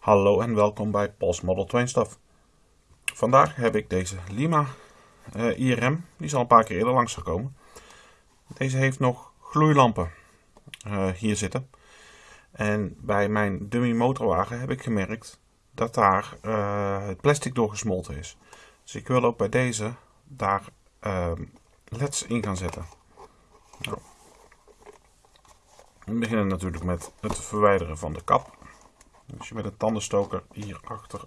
Hallo en welkom bij Pols Model 2 Stuff. Vandaag heb ik deze Lima uh, IRM, die is al een paar keer eerder langs gekomen. Deze heeft nog gloeilampen uh, hier zitten. En bij mijn dummy motorwagen heb ik gemerkt dat daar uh, het plastic door gesmolten is. Dus ik wil ook bij deze daar leds in gaan zetten. Nou. We beginnen natuurlijk met het verwijderen van de kap. Als je met een tandenstoker hierachter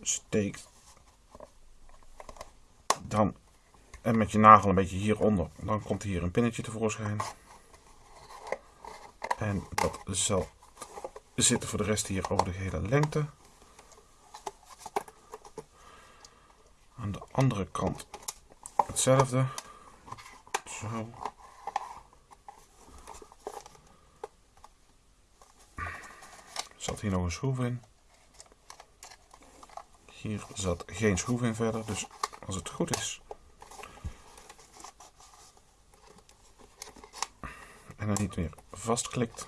steekt, dan en met je nagel een beetje hieronder, dan komt hier een pinnetje tevoorschijn. En dat zal zitten voor de rest hier over de hele lengte. Aan de andere kant hetzelfde. Zo. Zat hier nog een schroef in. Hier zat geen schroef in verder, dus als het goed is. En dan niet meer vastklikt.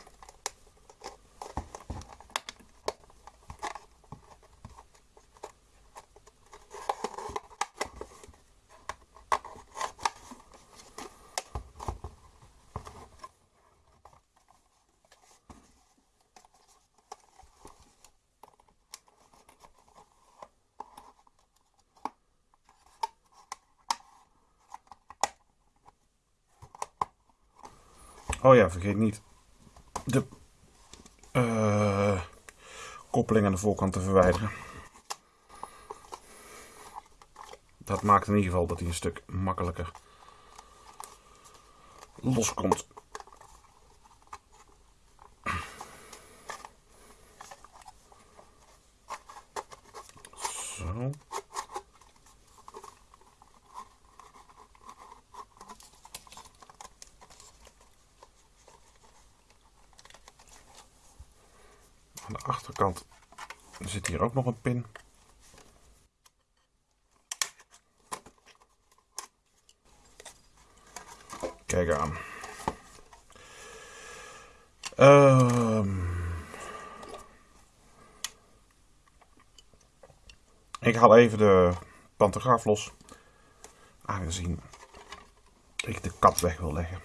Oh ja, vergeet niet de uh, koppeling aan de voorkant te verwijderen. Dat maakt in ieder geval dat hij een stuk makkelijker loskomt. Zo. Aan de achterkant zit hier ook nog een pin. Kijk aan. Um, ik haal even de pantograaf los. Aangezien ik de kap weg wil leggen.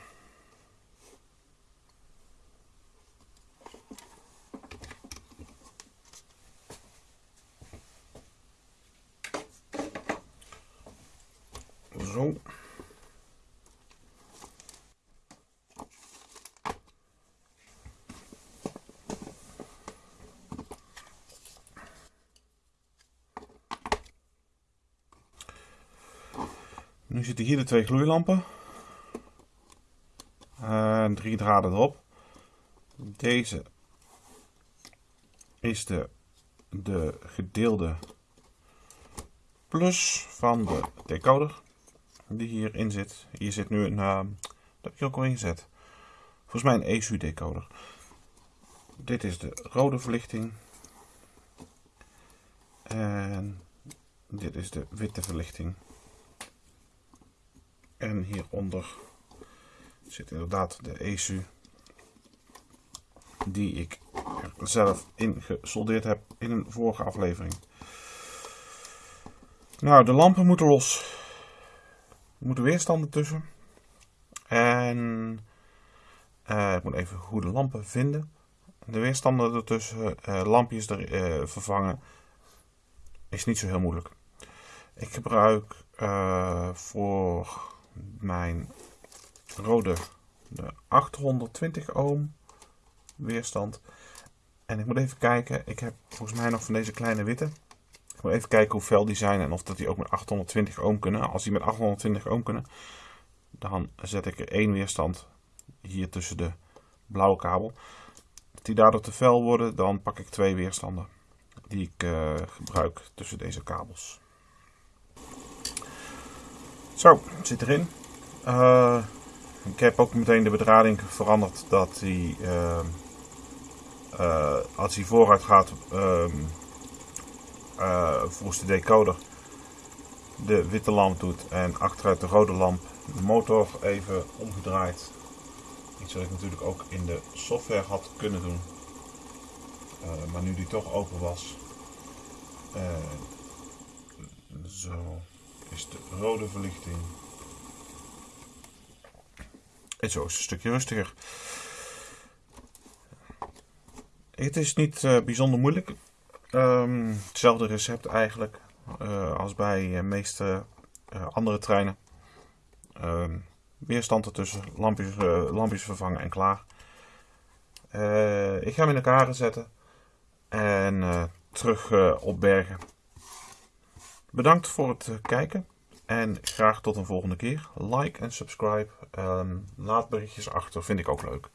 Zo. Nu zitten hier de twee gloeilampen. En drie draden erop. Deze is de, de gedeelde plus van de decoder die hierin zit. Hier zit nu een, uh, dat heb ik ook al ingezet. Volgens mij een ESU decoder. Dit is de rode verlichting. En dit is de witte verlichting. En hieronder zit inderdaad de ESU. Die ik zelf in gesoldeerd heb in een vorige aflevering. Nou, de lampen moeten los. Er moeten weerstanden tussen. En uh, ik moet even goede lampen vinden. De weerstanden ertussen, uh, lampjes er, uh, vervangen, is niet zo heel moeilijk. Ik gebruik voor mijn rode de 820 ohm weerstand. En ik moet even kijken, ik heb volgens mij nog van deze kleine witte. Even kijken hoe fel die zijn en of dat die ook met 820 ohm kunnen. Als die met 820 ohm kunnen, dan zet ik er één weerstand hier tussen de blauwe kabel. Als die daardoor te fel worden, dan pak ik twee weerstanden die ik uh, gebruik tussen deze kabels. Zo, zit erin. Uh, ik heb ook meteen de bedrading veranderd dat hij, uh, als hij vooruit gaat, ehm, uh, volgens de decoder de witte lamp doet en achteruit de rode lamp de motor even omgedraaid. Iets wat ik natuurlijk ook in de software had kunnen doen. Eh, maar nu die toch open was, eh, zo is de rode verlichting. En zo is het een stukje rustiger. Het is niet bijzonder moeilijk. Um, hetzelfde recept eigenlijk uh, als bij de meeste uh, andere treinen. Um, weerstand ertussen, lampjes, lampjes vervangen en klaar. ik ga hem in elkaar zetten en terug opbergen. Bedankt voor het kijken en graag tot een volgende keer. Like en subscribe. Um, laat berichtjes achter, vind ik ook leuk.